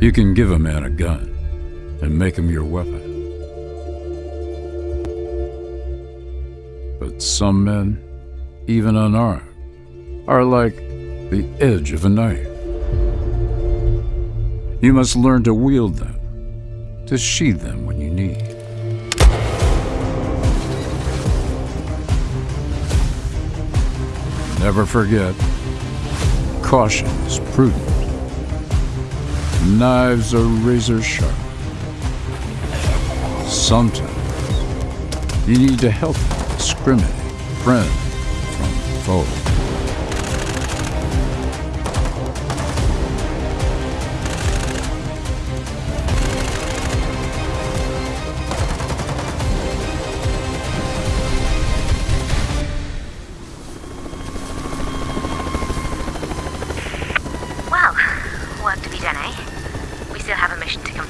You can give a man a gun and make him your weapon. But some men, even unarmed, are like the edge of a knife. You must learn to wield them, to sheathe them when you need. Never forget, caution is prudent. Knives are razor sharp. Sometimes you need to help discriminate friend from foe. Well, work